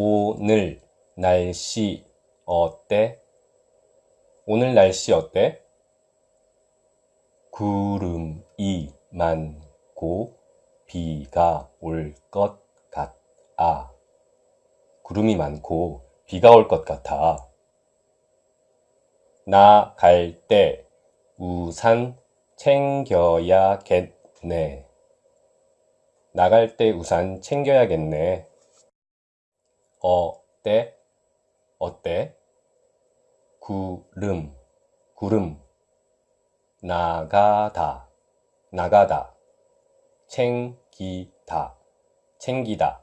오늘 날씨 어때? 오늘 날씨 어때? 구름이 많고 비가 올 것 같아. 구름이 많고 비가 올 것 같아. 나 갈 때 우산 챙겨야겠네. 나갈 때 우산 챙겨야겠네. 어때? 어때? 구름, 구름. 나가다, 나가다. 챙기다, 챙기다.